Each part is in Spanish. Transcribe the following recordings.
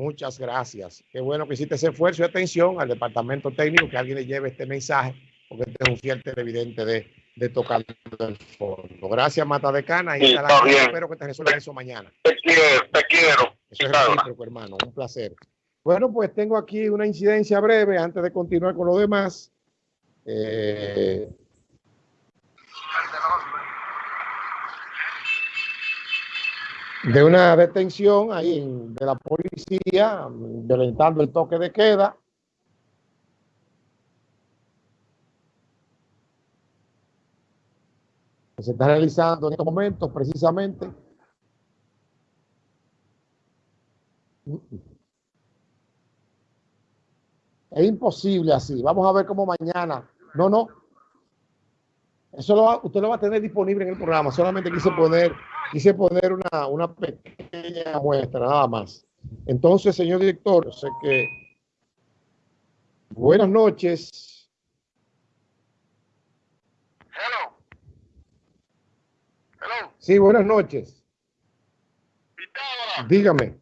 Muchas gracias. Qué bueno que hiciste ese esfuerzo y atención al departamento técnico que alguien le lleve este mensaje, porque este es un fiel televidente de, de tocar el fondo. Gracias, Mata de Cana. Y Sí, está bien. espero que te resuelva eso mañana. Te quiero, te quiero. Eso es recíproco, hermano. Un placer. Bueno, pues tengo aquí una incidencia breve antes de continuar con lo demás. Eh, de una detención ahí de la policía violentando el toque de queda. que se está realizando en estos momentos precisamente. Es imposible así. Vamos a ver cómo mañana. No, no. Eso lo va- usted lo va a tener disponible en el programa. Solamente quise poner, quise poner una, una pequeña muestra, nada más. Entonces, señor director, yo sé que. Buenas noches. Hello. Hello. Sí, buenas noches. Pitágoras. Dígame.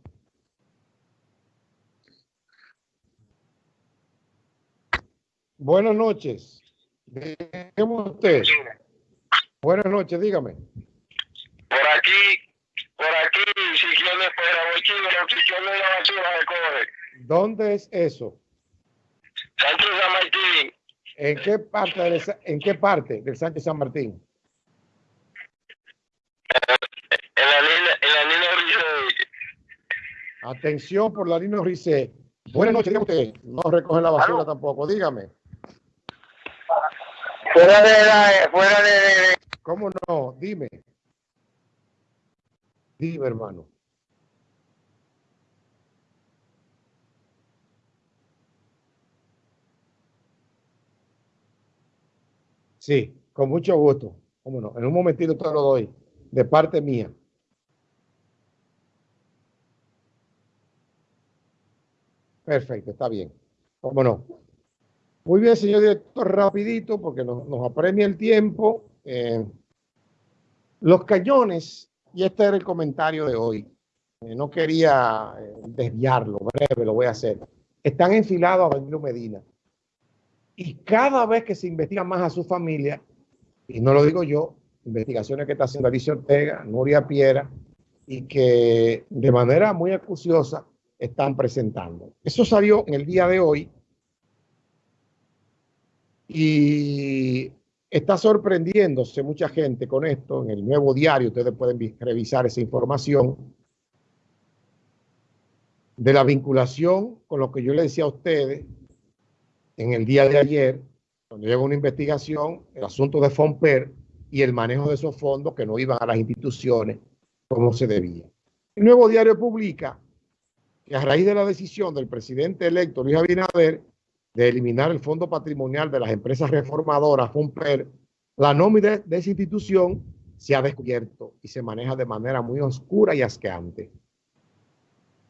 Buenas noches. Dígame usted. Buenas noches, dígame. Por aquí, por aquí, si quiere fuera bochino, si quiere la basura recoge. ¿Dónde es eso? Sánchez San Martín, ¿En qué parte del, en qué parte del Sánchez San Martín? en la línea, en la línea. Atención por la línea Rice. Buenas noches, dígame usted. No recogen la basura Aló. tampoco, dígame. Fuera de la, fuera de, de- ¿Cómo no? Dime. Dime, hermano. Sí, con mucho gusto. ¿Cómo no? En un momentito te lo doy, de parte mía. Perfecto, está bien. ¿Cómo no? Muy bien, señor director, rapidito, porque nos, apremia el tiempo. Eh, los cañones, y este era el comentario de hoy, eh, no quería eh, desviarlo, breve, lo voy a hacer. Están enfilados a Danilo Medina. Y cada vez que se investiga más a su familia, y no lo digo yo, investigaciones que está haciendo Alicia Ortega, Nuria Piera, y que de manera muy acuciosa están presentando. Eso salió en el día de hoy y está sorprendiéndose mucha gente con esto. En el nuevo diario ustedes pueden vi- revisar esa información de la vinculación con lo que yo le decía a ustedes en el día de ayer, cuando llegó una investigación, el asunto de Fomper y el manejo de esos fondos que no iban a las instituciones como se debía. El nuevo diario publica que a raíz de la decisión del presidente electo Luis Abinader de eliminar el fondo patrimonial de las empresas reformadoras, FOMPER, la nómina de esa institución se ha descubierto y se maneja de manera muy oscura y asqueante.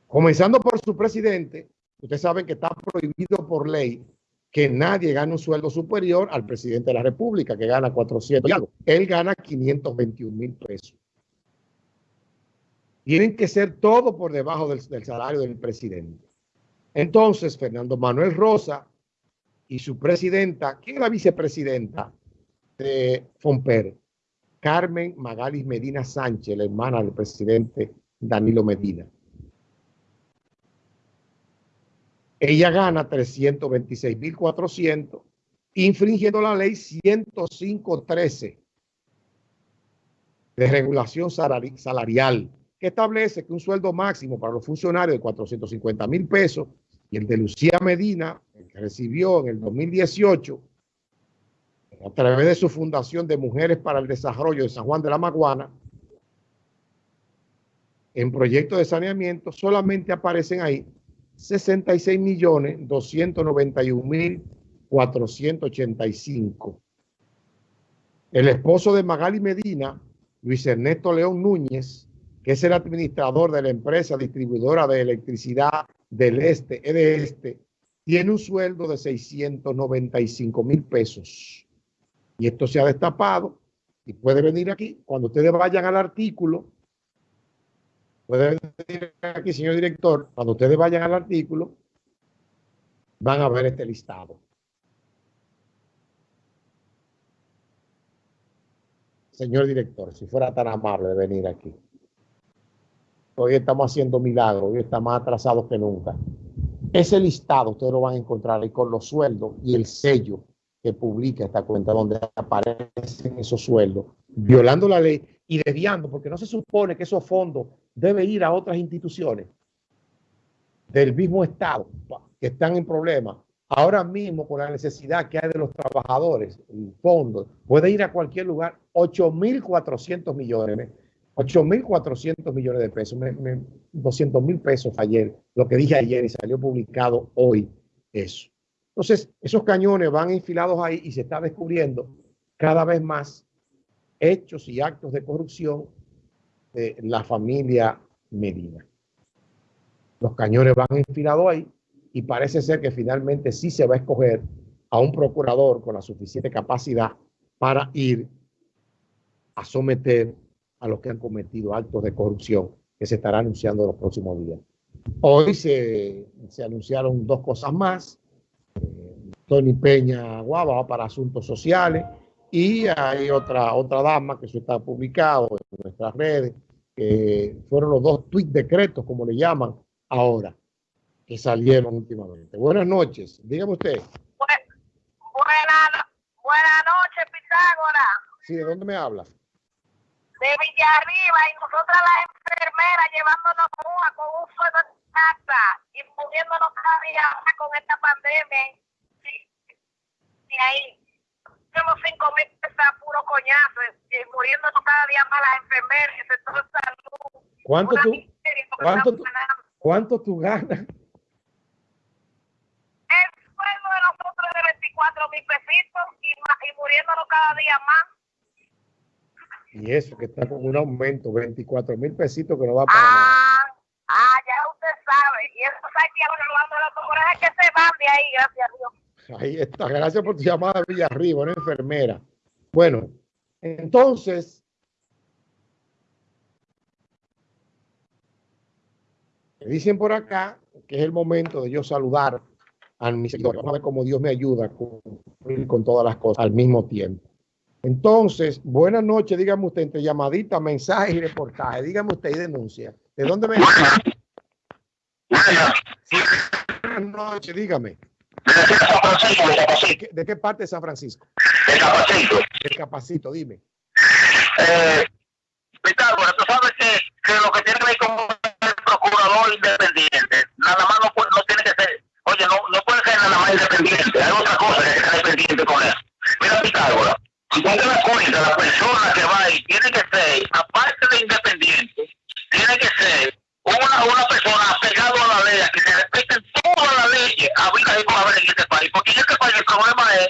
Comenzando por su presidente, ustedes saben que está prohibido por ley que nadie gane un sueldo superior al presidente de la República, que gana 400 y algo. Él gana 521 mil pesos. Tienen que ser todo por debajo del salario del presidente. Entonces, Fernando Manuel Rosa y su presidenta, ¿quién es la vicepresidenta de Fomper? Carmen Magalis Medina Sánchez, la hermana del presidente Danilo Medina. Ella gana 326.400, infringiendo la ley 105.13 de regulación salari- salarial, que establece que un sueldo máximo para los funcionarios de 450 mil pesos y el de Lucía Medina, que recibió en el 2018, a través de su Fundación de Mujeres para el Desarrollo de San Juan de la Maguana, en proyectos de saneamiento, solamente aparecen ahí 66 millones 291 mil 485. El esposo de Magali Medina, Luis Ernesto León Núñez, que es el administrador de la empresa distribuidora de electricidad del Este, de Este, tiene un sueldo de 695 mil pesos. Y esto se ha destapado y puede venir aquí. Cuando ustedes vayan al artículo Puede decir aquí, señor director, cuando ustedes vayan al artículo, van a ver este listado. Señor director, si fuera tan amable de venir aquí. Hoy estamos haciendo milagros, hoy está más atrasados que nunca. Ese listado ustedes lo van a encontrar ahí con los sueldos y el sello que publica esta cuenta donde aparecen esos sueldos, violando la ley y desviando, porque no se supone que esos fondos deben ir a otras instituciones del mismo Estado que están en problemas. Ahora mismo, con la necesidad que hay de los trabajadores, el fondo puede ir a cualquier lugar, 8.400 millones 8.400 millones de pesos, 200 mil pesos ayer, lo que dije ayer y salió publicado hoy, eso. Entonces, esos cañones van enfilados ahí y se está descubriendo cada vez más hechos y actos de corrupción de la familia Medina. Los cañones van enfilados ahí y parece ser que finalmente sí se va a escoger a un procurador con la suficiente capacidad para ir a someter a los que han cometido actos de corrupción que se estará anunciando en los próximos días. Hoy se, anunciaron dos cosas más. Eh, Tony Peña Guava para asuntos sociales y hay otra, otra dama que eso está publicado en nuestras redes, que fueron los dos tweet decretos, como le llaman ahora, que salieron últimamente. Buenas noches, dígame usted. Buenas buena noches, Pitágoras. Sí, ¿de dónde me hablas? De Villarriba y nosotras las enfermeras llevándonos una con un fuego de casa y muriéndonos cada día con esta pandemia. Y ahí tenemos cinco mil pesos puro coñazo y muriéndonos cada día más las enfermeras el sector de salud. ¿Cuánto tú, cuánto, tú, ¿Cuánto tú ganas? El sueldo de nosotros es de 24 mil pesitos y, y muriéndonos cada día más. Y eso que está con un aumento, 24 mil pesitos que no va para ah, nada. Ah, ya usted sabe. Y eso está aquí hablando de los corajes que se van de ahí, gracias a Dios. Ahí está. Gracias por tu llamada, Villarriba, una enfermera. Bueno, entonces, me dicen por acá que es el momento de yo saludar a mi seguidor. Vamos a ver cómo Dios me ayuda a cumplir con todas las cosas al mismo tiempo. Entonces, buenas noches, dígame usted, entre llamadita, mensaje y reportaje, dígame usted y denuncia. ¿De dónde me? Buenas noches, dígame. ¿De qué parte de San Francisco? De Capacito. De Capacito, dime. Eh, Pitágoras, tú sabes que, que, lo que tiene que ver con el procurador independiente, nada más no, no tiene que ser, oye, no, no puede ser nada más independiente, hay otra cosa que está dependiente con eso. Mira, Pitágoras, te das cuenta, la persona que va ahí tiene que ser, aparte de independiente, tiene que ser una, una persona apegada a la ley, que se respeten todas las leyes habidas y por haber en este país. Porque en este país el problema es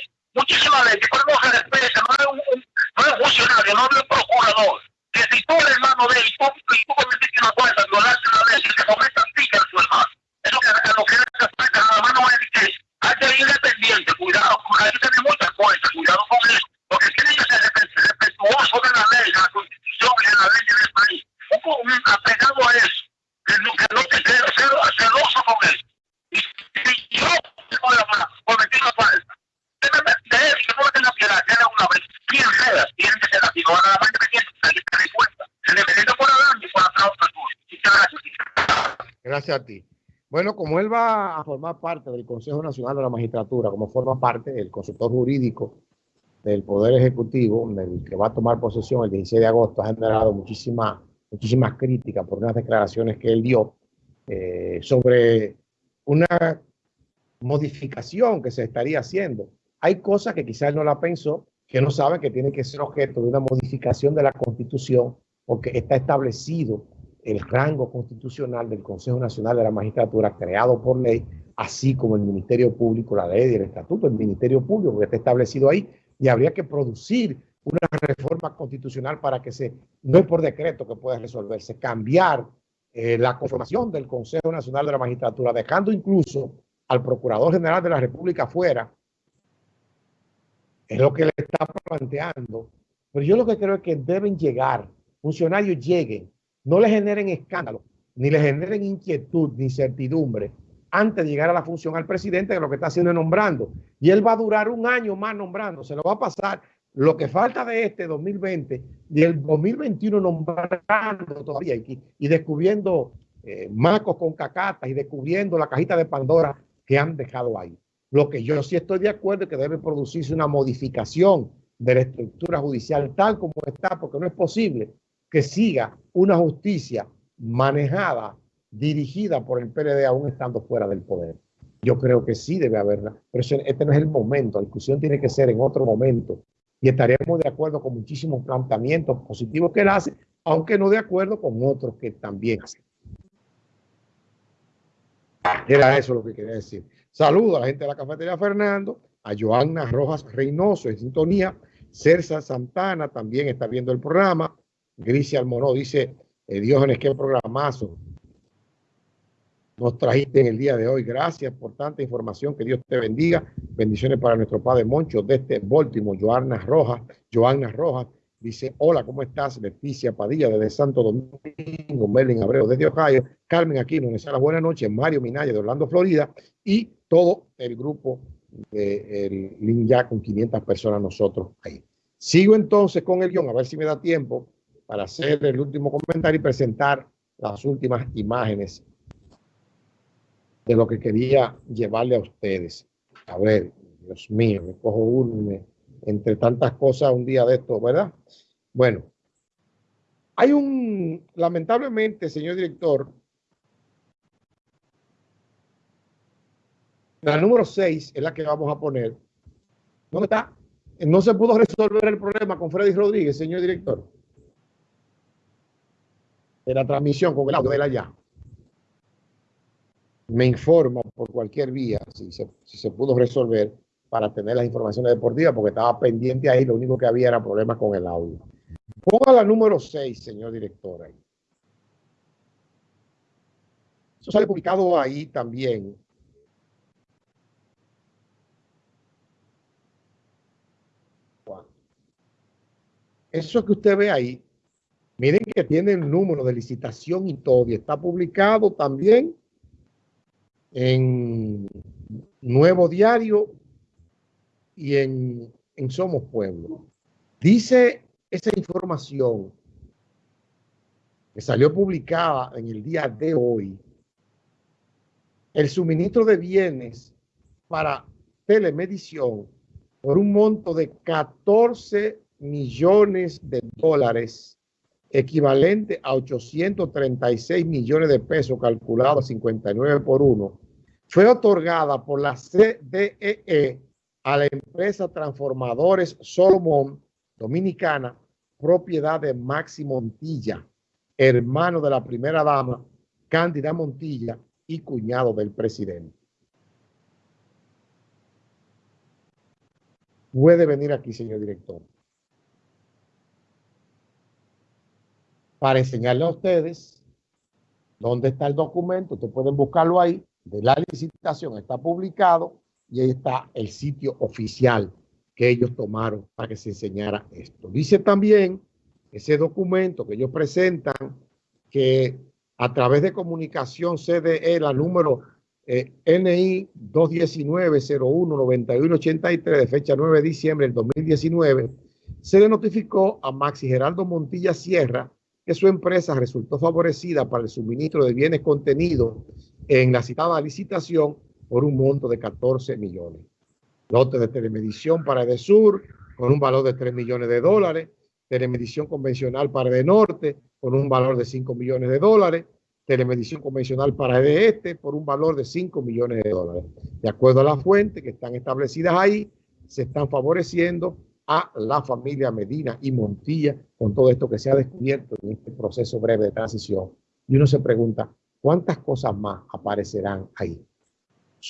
gracias. Gracias a ti. Bueno, como él va a formar parte del Consejo Nacional de la Magistratura, como forma parte del consultor jurídico del Poder Ejecutivo, el que va a tomar posesión el 16 de agosto, ha generado muchísimas muchísimas críticas por unas declaraciones que él dio eh, sobre una modificación que se estaría haciendo. Hay cosas que quizás no la pensó, que no sabe que tiene que ser objeto de una modificación de la Constitución, porque está establecido el rango constitucional del Consejo Nacional de la Magistratura creado por ley, así como el Ministerio Público, la ley y el estatuto del Ministerio Público que está establecido ahí, y habría que producir una reforma constitucional para que se, no es por decreto que pueda resolverse, cambiar eh, la conformación del Consejo Nacional de la Magistratura, dejando incluso al Procurador General de la República fuera, es lo que le está planteando. Pero yo lo que creo es que deben llegar, funcionarios lleguen, no le generen escándalo, ni le generen inquietud ni incertidumbre antes de llegar a la función al presidente que lo que está haciendo es nombrando. Y él va a durar un año más nombrando, se lo va a pasar lo que falta de este 2020 y el 2021 nombrando todavía y, y descubriendo eh, macos con cacatas y descubriendo la cajita de Pandora que han dejado ahí. Lo que yo sí estoy de acuerdo es que debe producirse una modificación de la estructura judicial tal como está, porque no es posible que siga una justicia manejada, dirigida por el PLD aún estando fuera del poder. Yo creo que sí debe haberla, pero este no es el momento, la discusión tiene que ser en otro momento y estaremos de acuerdo con muchísimos planteamientos positivos que él hace, aunque no de acuerdo con otros que también hacen. Era eso lo que quería decir. Saludo a la gente de la cafetería Fernando, a Joanna Rojas Reynoso en sintonía, Cersa Santana también está viendo el programa, Grisia Almonó dice, eh, Diógenes, qué programazo nos trajiste en el día de hoy. Gracias por tanta información, que Dios te bendiga. Bendiciones para nuestro Padre Moncho desde Baltimore, Joanna Rojas, Joanna Rojas. Dice, hola, ¿cómo estás? Leticia Padilla desde Santo Domingo, Merlin Abreu desde Ohio, Carmen Aquino, las buenas noches, Mario Minaya de Orlando, Florida, y todo el grupo de el ya con 500 personas nosotros ahí. Sigo entonces con el guion, a ver si me da tiempo para hacer el último comentario y presentar las últimas imágenes de lo que quería llevarle a ustedes. A ver, Dios mío, me cojo uno, entre tantas cosas un día de esto, ¿verdad? Bueno, hay un, lamentablemente, señor director, la número 6 es la que vamos a poner. ¿Dónde está? No se pudo resolver el problema con Freddy Rodríguez, señor director. De la transmisión con el audio de ya. Me informa por cualquier vía si se, si se pudo resolver para tener las informaciones deportivas, porque estaba pendiente ahí, lo único que había era problemas con el audio. Ponga la número 6, señor director. Ahí. Eso sale publicado ahí también. Eso que usted ve ahí, miren que tiene el número de licitación y todo, y está publicado también en Nuevo Diario y en, Somos Pueblo. Dice esa información que salió publicada en el día de hoy, el suministro de bienes para telemedición por un monto de 14 millones de dólares, equivalente a 836 millones de pesos, calculado a 59 por 1, fue otorgada por la CDEE a la empresa Transformadores Solomon Dominicana, propiedad de Maxi Montilla, hermano de la primera dama, Cándida Montilla y cuñado del presidente. Puede venir aquí, señor director, para enseñarle a ustedes dónde está el documento. Ustedes pueden buscarlo ahí, de la licitación, está publicado y ahí está el sitio oficial que ellos tomaron para que se enseñara esto. Dice también ese documento que ellos presentan que a través de comunicación CDE, la número eh, NI 219-01-9183 de fecha 9 de diciembre del 2019, se le notificó a Maxi Geraldo Montilla Sierra que su empresa resultó favorecida para el suministro de bienes contenidos en la citada licitación por un monto de 14 millones. Lotes de telemedición para Edesur con un valor de 3 millones de dólares, telemedición convencional para Norte con un valor de 5 millones de dólares, telemedición convencional para Este por un valor de 5 millones de dólares. De acuerdo a las fuentes que están establecidas ahí, se están favoreciendo a la familia Medina y Montilla con todo esto que se ha descubierto en este proceso breve de transición. Y uno se pregunta, ¿cuántas cosas más aparecerán ahí?